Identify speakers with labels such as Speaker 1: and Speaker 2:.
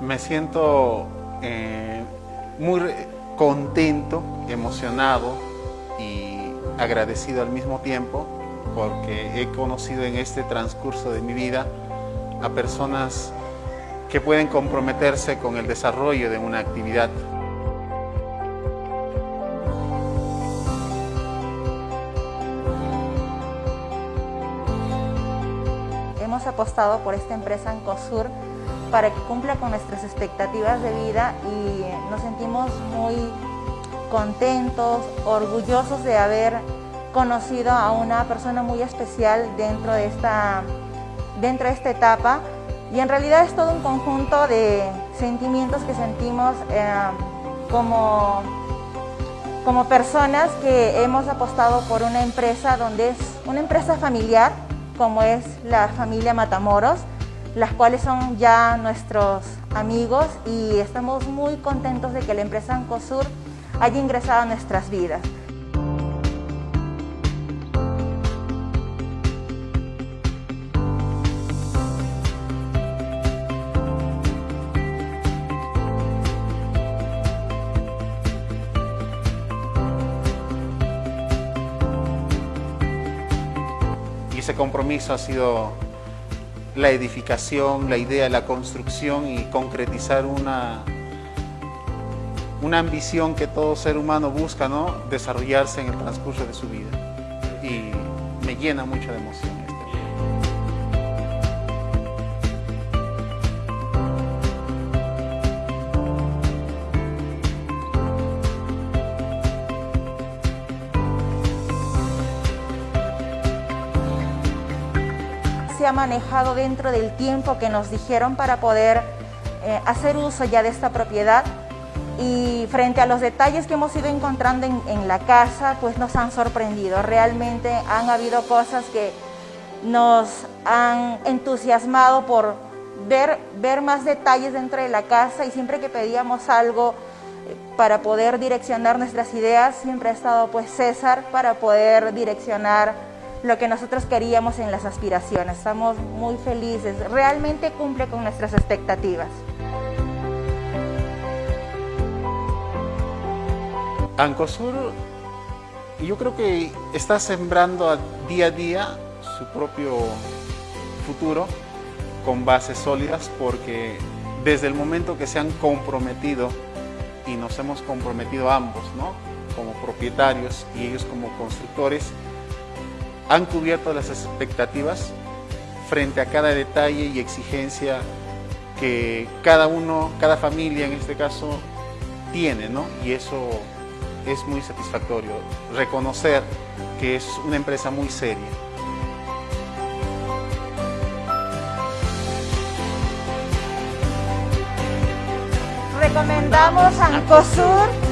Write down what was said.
Speaker 1: Me siento eh, muy contento, emocionado y agradecido al mismo tiempo porque he conocido en este transcurso de mi vida a personas que pueden comprometerse con el desarrollo de una actividad.
Speaker 2: Hemos apostado por esta empresa Ancosur para que cumpla con nuestras expectativas de vida y nos sentimos muy contentos, orgullosos de haber conocido a una persona muy especial dentro de esta, dentro de esta etapa. Y en realidad es todo un conjunto de sentimientos que sentimos eh, como, como personas que hemos apostado por una empresa donde es una empresa familiar como es la familia Matamoros las cuales son ya nuestros amigos y estamos muy contentos de que la empresa Ancosur haya ingresado a nuestras vidas.
Speaker 1: Ese compromiso ha sido la edificación, la idea, la construcción y concretizar una, una ambición que todo ser humano busca, ¿no? Desarrollarse en el transcurso de su vida. Y me llena mucho de emoción.
Speaker 2: Se ha manejado dentro del tiempo que nos dijeron para poder eh, hacer uso ya de esta propiedad y frente a los detalles que hemos ido encontrando en, en, la casa, pues nos han sorprendido. Realmente han habido cosas que nos han entusiasmado por ver, ver más detalles dentro de la casa y siempre que pedíamos algo eh, para poder direccionar nuestras ideas, siempre ha estado pues César para poder direccionar lo que nosotros queríamos en las aspiraciones. Estamos muy felices, realmente cumple con nuestras expectativas.
Speaker 1: Ancosur, yo creo que está sembrando día a día su propio futuro con bases sólidas porque desde el momento que se han comprometido y nos hemos comprometido ambos, ¿no? como propietarios y ellos como constructores, han cubierto las expectativas frente a cada detalle y exigencia que cada uno, cada familia en este caso, tiene, ¿no? Y eso es muy satisfactorio, reconocer que es una empresa muy seria.
Speaker 2: Recomendamos Ancosur